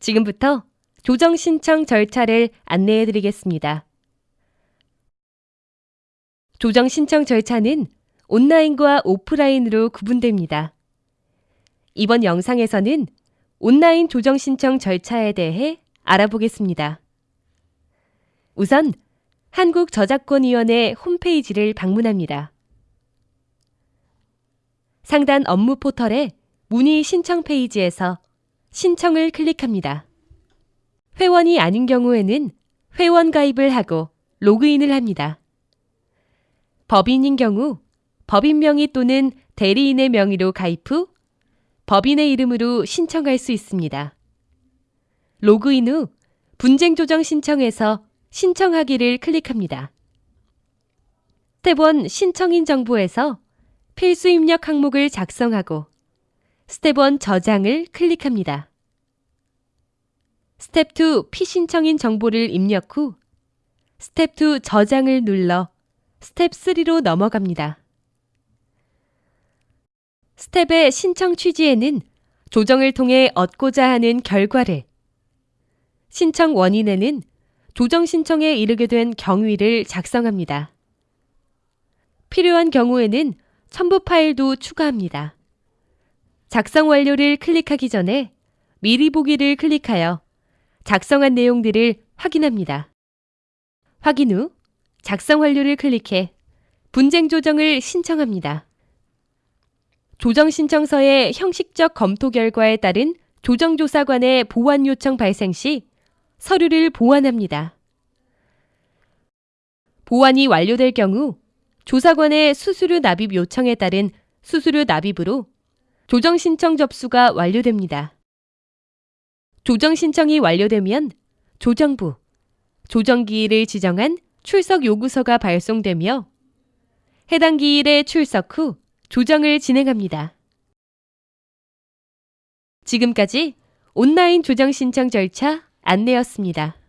지금부터 조정 신청 절차를 안내해 드리겠습니다. 조정 신청 절차는 온라인과 오프라인으로 구분됩니다. 이번 영상에서는 온라인 조정 신청 절차에 대해 알아보겠습니다. 우선 한국저작권위원회 홈페이지를 방문합니다. 상단 업무 포털의 문의 신청 페이지에서 신청을 클릭합니다. 회원이 아닌 경우에는 회원 가입을 하고 로그인을 합니다. 법인인 경우 법인 명의 또는 대리인의 명의로 가입 후 법인의 이름으로 신청할 수 있습니다. 로그인 후 분쟁 조정 신청에서 신청하기를 클릭합니다. 스텝 1 신청인 정보에서 필수 입력 항목을 작성하고 스텝 1 저장을 클릭합니다. 스텝 2 피신청인 정보를 입력 후 스텝 2 저장을 눌러 스텝 3로 넘어갑니다. Step의 신청 취지에는 조정을 통해 얻고자 하는 결과를, 신청 원인에는 조정 신청에 이르게 된 경위를 작성합니다. 필요한 경우에는 첨부 파일도 추가합니다. 작성 완료를 클릭하기 전에 미리 보기를 클릭하여 작성한 내용들을 확인합니다. 확인 후 작성 완료를 클릭해 분쟁 조정을 신청합니다. 조정 신청서의 형식적 검토 결과에 따른 조정조사관의 보완 요청 발생 시 서류를 보완합니다. 보완이 완료될 경우 조사관의 수수료 납입 요청에 따른 수수료 납입으로 조정 신청 접수가 완료됩니다. 조정 신청이 완료되면 조정부, 조정 기일을 지정한 출석 요구서가 발송되며 해당 기일에 출석 후 조정을 진행합니다. 지금까지 온라인 조정 신청 절차 안내였습니다.